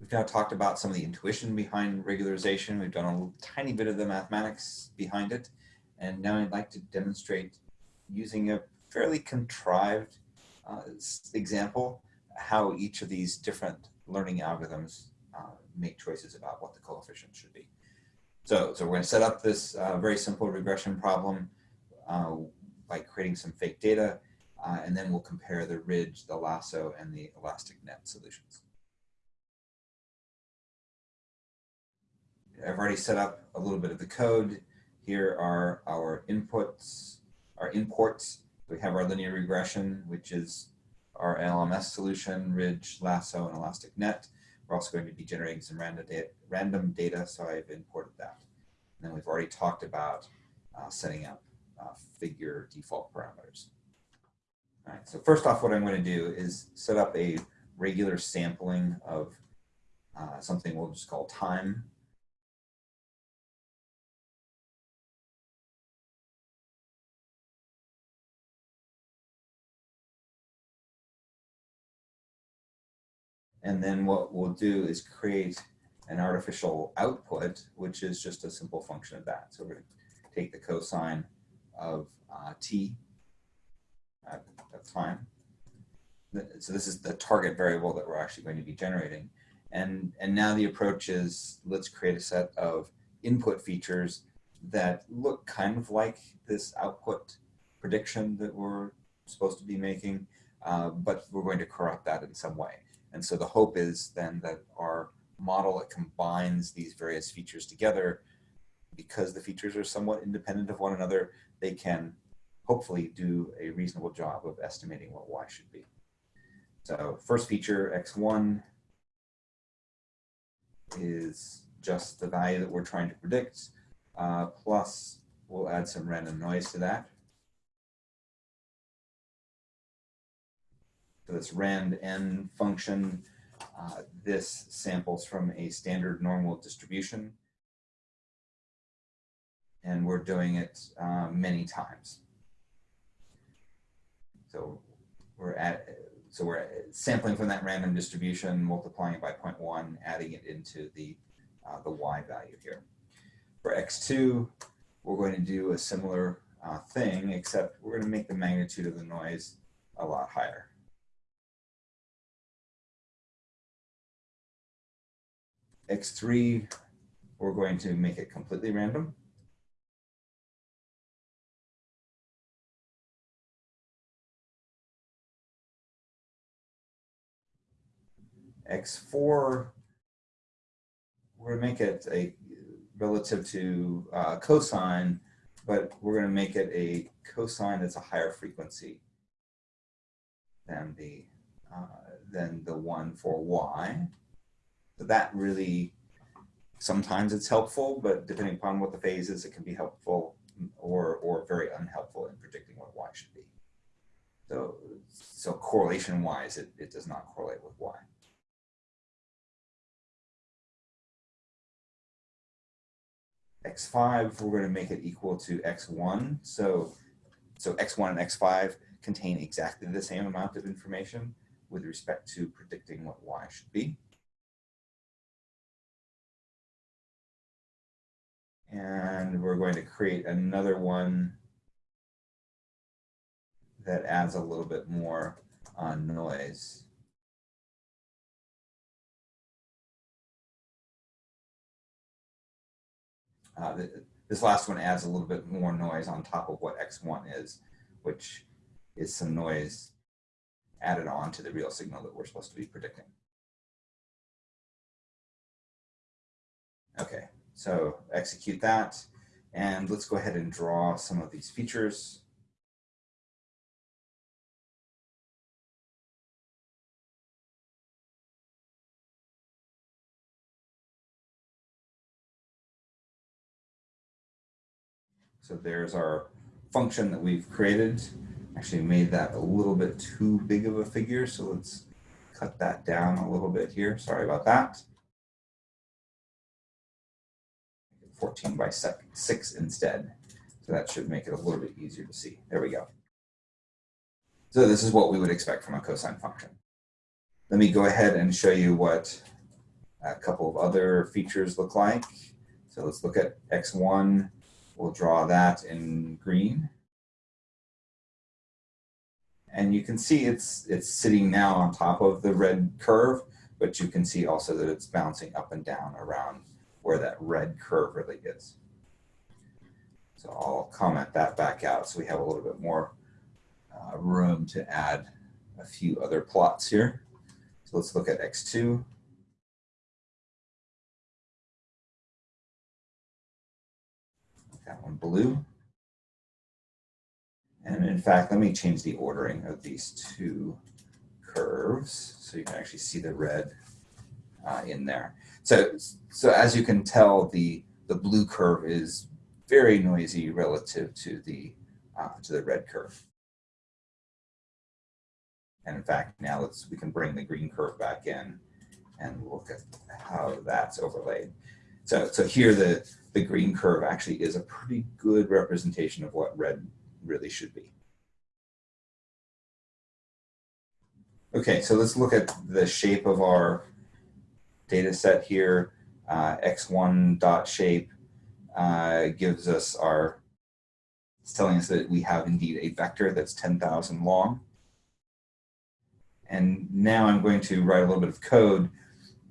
We've now talked about some of the intuition behind regularization. We've done a tiny bit of the mathematics behind it. And now I'd like to demonstrate using a fairly contrived uh, example how each of these different learning algorithms uh, make choices about what the coefficient should be. So, so we're going to set up this uh, very simple regression problem uh, by creating some fake data, uh, and then we'll compare the ridge, the lasso, and the elastic net solutions. I've already set up a little bit of the code. Here are our inputs, our imports. We have our linear regression, which is our LMS solution, ridge, lasso, and elastic net. We're also going to be generating some random data, random data so I've imported that. And then we've already talked about uh, setting up uh, figure default parameters. All right, so first off, what I'm going to do is set up a regular sampling of uh, something we'll just call time And then what we'll do is create an artificial output, which is just a simple function of that. So we're going to take the cosine of uh, t at, at time. So this is the target variable that we're actually going to be generating. And, and now the approach is let's create a set of input features that look kind of like this output prediction that we're supposed to be making, uh, but we're going to corrupt that in some way. And so the hope is then that our model that combines these various features together, because the features are somewhat independent of one another, they can hopefully do a reasonable job of estimating what y should be. So first feature, x1, is just the value that we're trying to predict, uh, plus we'll add some random noise to that. This rand n function. Uh, this samples from a standard normal distribution. And we're doing it uh, many times. So we're at, so we're sampling from that random distribution, multiplying it by 0.1, adding it into the, uh, the y value here. For x2, we're going to do a similar uh, thing, except we're going to make the magnitude of the noise a lot higher. X3, we're going to make it completely random. X4, we're going to make it a relative to uh, cosine, but we're going to make it a cosine that's a higher frequency than the uh, than the one for y that really, sometimes it's helpful, but depending upon what the phase is, it can be helpful or, or very unhelpful in predicting what y should be. So, so correlation wise, it, it does not correlate with y. x5, we're going to make it equal to x1. So, so x1 and x5 contain exactly the same amount of information with respect to predicting what y should be. And we're going to create another one that adds a little bit more noise. Uh, this last one adds a little bit more noise on top of what X1 is, which is some noise added on to the real signal that we're supposed to be predicting. Okay, so execute that. And let's go ahead and draw some of these features. So there's our function that we've created. Actually made that a little bit too big of a figure, so let's cut that down a little bit here. Sorry about that. 14 by 6 instead. So that should make it a little bit easier to see. There we go. So this is what we would expect from a cosine function. Let me go ahead and show you what a couple of other features look like. So let's look at x1. We'll draw that in green. And you can see it's, it's sitting now on top of the red curve, but you can see also that it's bouncing up and down around where that red curve really is. So I'll comment that back out so we have a little bit more uh, room to add a few other plots here. So let's look at X2. That one blue. And in fact, let me change the ordering of these two curves so you can actually see the red uh, in there. So, so as you can tell, the, the blue curve is very noisy relative to the, uh, to the red curve. And in fact, now let's, we can bring the green curve back in and look at how that's overlaid. So, so here the, the green curve actually is a pretty good representation of what red really should be. Okay, so let's look at the shape of our data set here. Uh, x1 dot shape uh, gives us our, it's telling us that we have indeed a vector that's 10,000 long. And now I'm going to write a little bit of code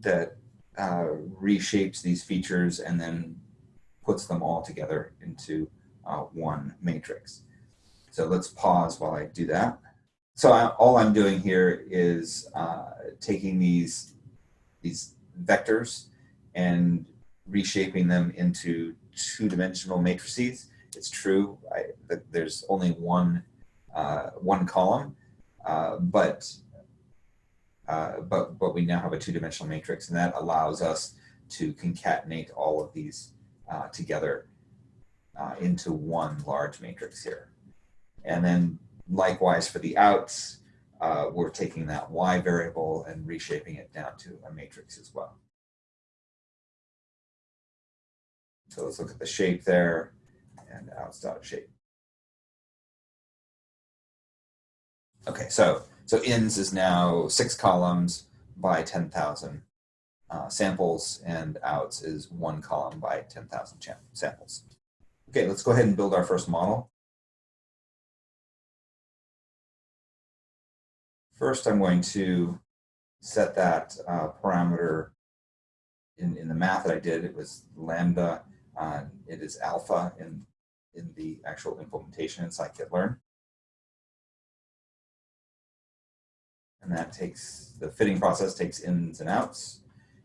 that uh, reshapes these features and then puts them all together into uh, one matrix. So let's pause while I do that. So I, all I'm doing here is uh, taking these, these vectors and reshaping them into two-dimensional matrices. It's true I, that there's only one, uh, one column, uh, but, uh, but, but we now have a two-dimensional matrix and that allows us to concatenate all of these uh, together uh, into one large matrix here. And then likewise for the outs, uh, we're taking that y variable and reshaping it down to a matrix as well. So let's look at the shape there and outs dot shape. Okay, so so ins is now six columns by 10,000 uh, samples and outs is one column by 10,000 samples. Okay, let's go ahead and build our first model. First, I'm going to set that uh, parameter in, in the math that I did. It was lambda. Uh, it is alpha in, in the actual implementation in scikit-learn. And that takes, the fitting process takes ins and outs.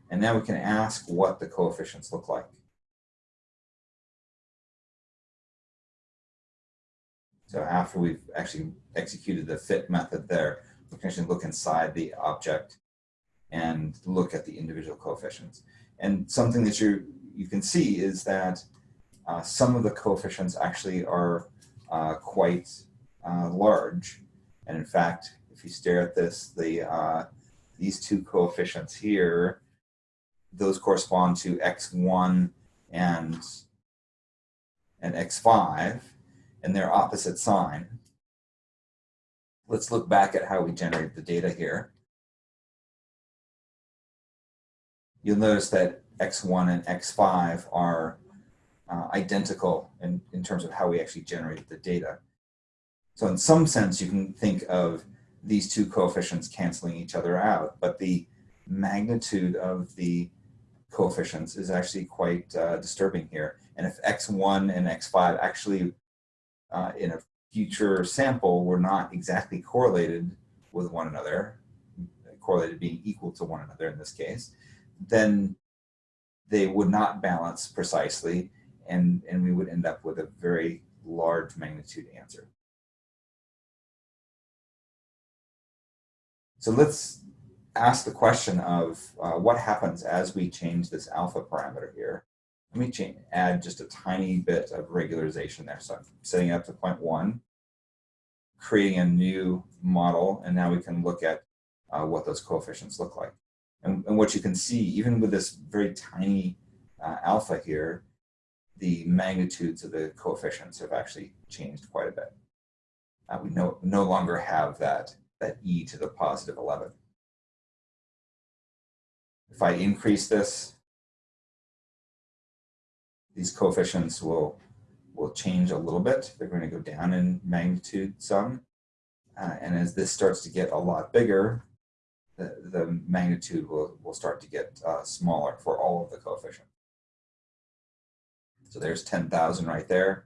And now we can ask what the coefficients look like. So after we've actually executed the fit method there, look inside the object and look at the individual coefficients. And something that you you can see is that uh, some of the coefficients actually are uh, quite uh, large. And in fact, if you stare at this, the uh, these two coefficients here those correspond to x1 and, and x5, and their opposite sign. Let's look back at how we generated the data here. You'll notice that x1 and x5 are uh, identical in, in terms of how we actually generated the data. So in some sense, you can think of these two coefficients canceling each other out, but the magnitude of the coefficients is actually quite uh, disturbing here. And if x1 and x5 actually uh, in a future sample were not exactly correlated with one another, correlated being equal to one another in this case, then they would not balance precisely and, and we would end up with a very large magnitude answer. So let's ask the question of uh, what happens as we change this alpha parameter here. Let me change, add just a tiny bit of regularization there. So I'm setting it up to point one, creating a new model, and now we can look at uh, what those coefficients look like. And, and, what you can see, even with this very tiny uh, alpha here, the magnitudes of the coefficients have actually changed quite a bit. Uh, we no, no longer have that, that e to the positive 11. If I increase this, these coefficients will, will change a little bit. They're going to go down in magnitude some. Uh, and as this starts to get a lot bigger, the, the magnitude will, will start to get uh, smaller for all of the coefficients. So there's 10,000 right there.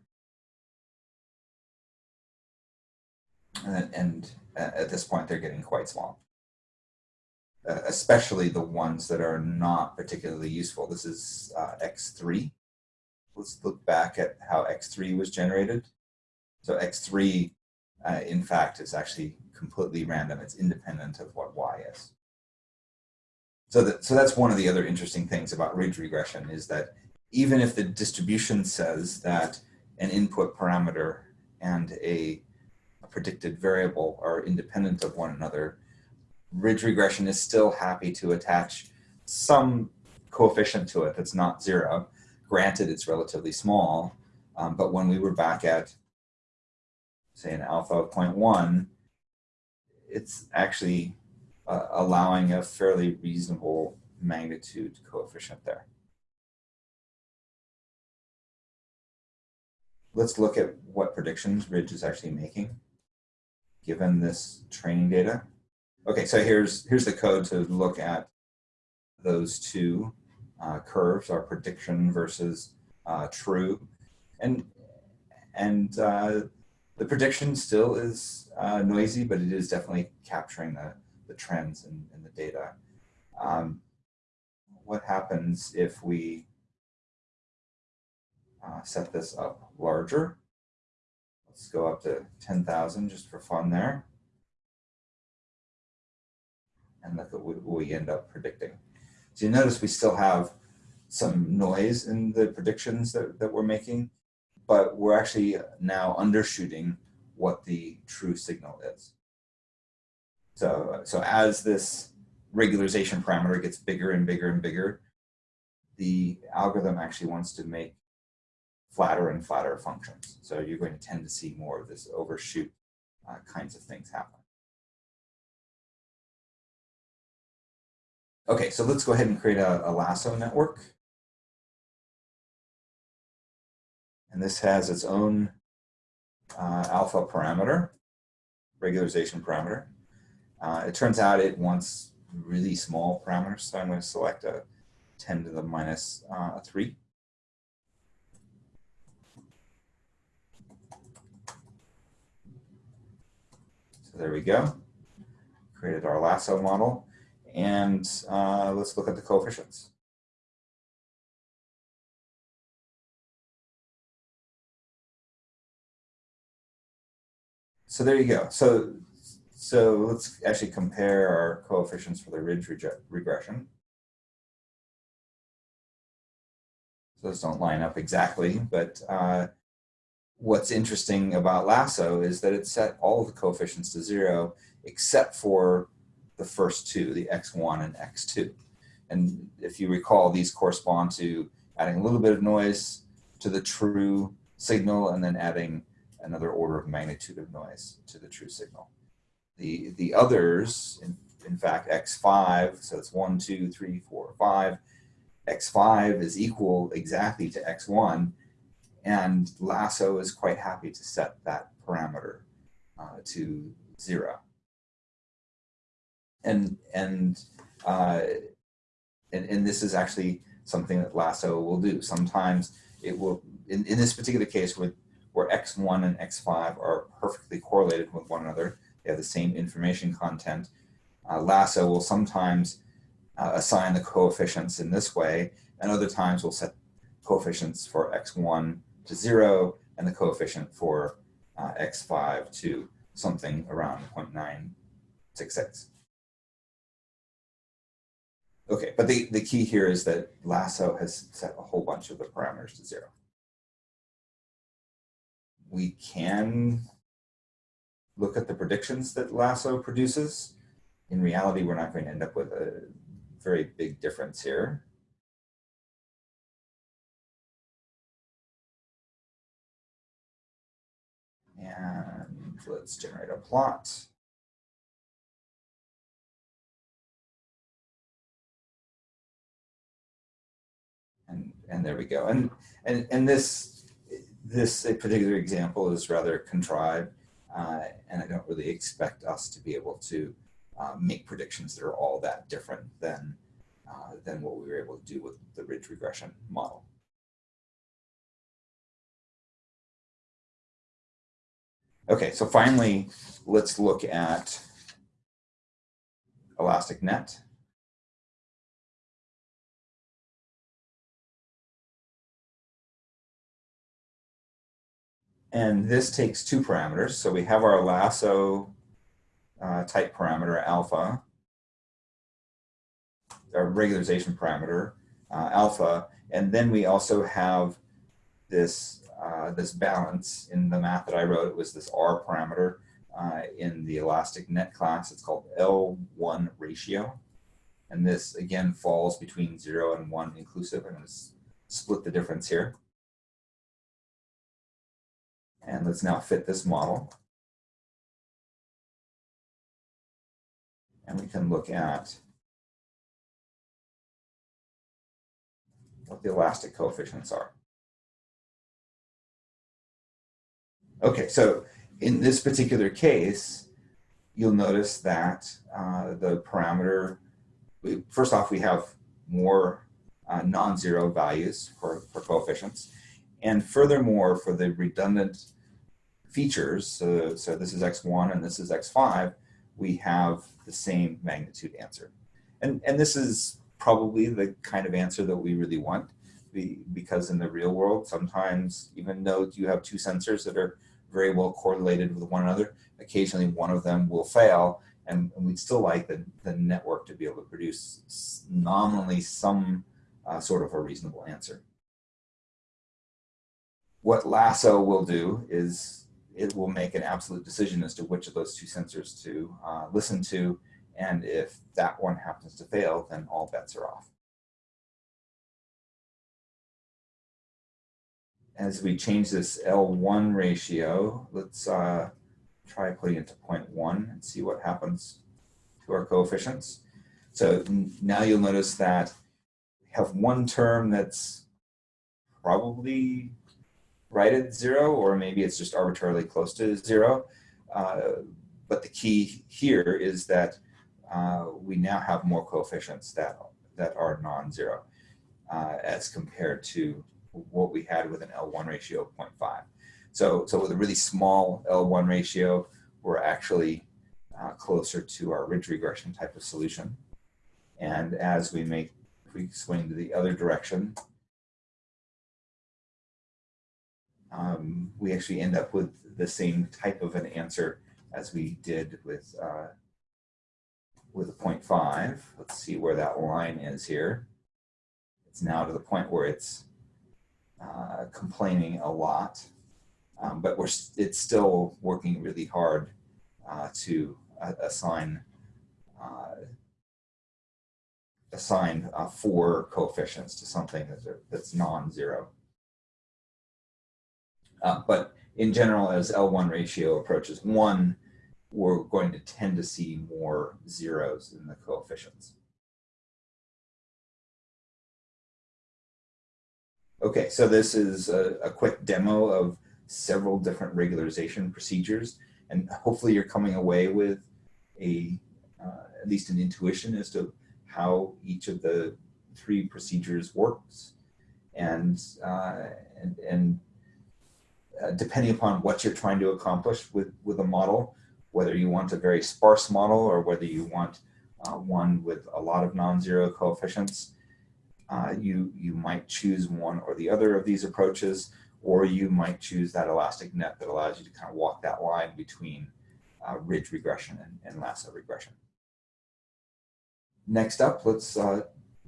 And, and, at this point, they're getting quite small, uh, especially the ones that are not particularly useful. This is uh, X3. Let's look back at how X3 was generated. So X3, uh, in fact, is actually completely random. It's independent of what Y is. So, that, so that's one of the other interesting things about ridge regression is that even if the distribution says that an input parameter and a, a predicted variable are independent of one another, ridge regression is still happy to attach some coefficient to it that's not zero. Granted, it's relatively small, um, but when we were back at, say, an alpha of 0.1, it's actually uh, allowing a fairly reasonable magnitude coefficient there. Let's look at what predictions Ridge is actually making given this training data. Okay, so here's, here's the code to look at those two uh, curves, our prediction versus uh, true. And, and uh, the prediction still is uh, noisy, but it is definitely capturing the, the trends in, in the data. Um, what happens if we uh, set this up larger? Let's go up to 10,000 just for fun there. And look at what we end up predicting. So you notice we still have some noise in the predictions that, that we're making, but we're actually now undershooting what the true signal is. So, so as this regularization parameter gets bigger and bigger and bigger, the algorithm actually wants to make flatter and flatter functions. So you're going to tend to see more of this overshoot uh, kinds of things happen. Okay, so let's go ahead and create a, a lasso network. And this has its own uh, alpha parameter, regularization parameter. Uh, it turns out it wants really small parameters, so I'm going to select a 10 to the minus, uh, 3. So there we go. Created our lasso model. And uh, let's look at the coefficients. So there you go. So, so let's actually compare our coefficients for the ridge regression. So those don't line up exactly, but uh, what's interesting about Lasso is that it set all of the coefficients to zero except for the first two, the x1 and x2. And if you recall, these correspond to adding a little bit of noise to the true signal and then adding another order of magnitude of noise to the true signal. The, the others, in, in fact, x5, so it's 1, 2, 3, 4, 5, x5 is equal exactly to x1, and Lasso is quite happy to set that parameter uh, to 0 and and uh, and, and this is actually something that Lasso will do. Sometimes it will, in, in this particular case, where, where x1 and x5 are perfectly correlated with one another, they have the same information content, uh, Lasso will sometimes uh, assign the coefficients in this way, and other times we'll set coefficients for x1 to 0 and the coefficient for uh, x5 to something around 0.966. Okay, but the, the key here is that Lasso has set a whole bunch of the parameters to zero. We can look at the predictions that Lasso produces. In reality, we're not going to end up with a very big difference here. And let's generate a plot. And there we go. And, and, and this, this particular example is rather contrived, uh, and I don't really expect us to be able to uh, make predictions that are all that different than, uh, than what we were able to do with the ridge regression model. Okay, so finally, let's look at elastic net. And this takes two parameters. So we have our lasso uh, type parameter alpha, our regularization parameter uh, alpha, and then we also have this uh, this balance in the math that I wrote. It was this R parameter uh, in the elastic net class. It's called L1 ratio. And this again falls between zero and one inclusive. Going to split the difference here. And let's now fit this model. And we can look at what the elastic coefficients are. Okay, so in this particular case, you'll notice that uh, the parameter, we, first off, we have more uh, non-zero values for, for coefficients. And furthermore, for the redundant features, so, so this is x1 and this is x5, we have the same magnitude answer. And, and this is probably the kind of answer that we really want because in the real world, sometimes even though you have two sensors that are very well correlated with one another. Occasionally one of them will fail and, and we'd still like the, the network to be able to produce nominally some uh, sort of a reasonable answer. What Lasso will do is it will make an absolute decision as to which of those two sensors to uh, listen to and if that one happens to fail, then all bets are off. as we change this L1 ratio, let's uh, try putting it to 0.1 and see what happens to our coefficients. So now you'll notice that we have one term that's probably right at zero, or maybe it's just arbitrarily close to zero. Uh, but the key here is that uh, we now have more coefficients that, that are non-zero uh, as compared to what we had with an L1 ratio of 0.5. So, so with a really small L1 ratio, we're actually uh, closer to our ridge regression type of solution. And as we make, we swing to the other direction, um, we actually end up with the same type of an answer as we did with uh, with a 0.5. Let's see where that line is here. It's now to the point where it's uh, complaining a lot, um, but we're it's still working really hard uh, to uh, assign uh, assign uh, four coefficients to something that that's non-zero. But in general, as L1 ratio approaches one, we're going to tend to see more zeros in the coefficients. Okay, so this is a, a, quick demo of several different regularization procedures, and hopefully you're coming away with a uh, at least an intuition as to how each of the three procedures works, and uh, and, and uh, depending upon what you're trying to accomplish with with a model, whether you want a very sparse model or whether you want uh, one with a lot of non-zero coefficients uh, you, you might choose one or the other of these approaches, or you might choose that elastic net that allows you to kind of walk that line between uh, ridge regression and, and, lasso regression. Next up, let's uh,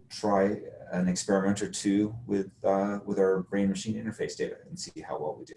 try an experiment or two with, uh, with our brain-machine interface data and see how well we do.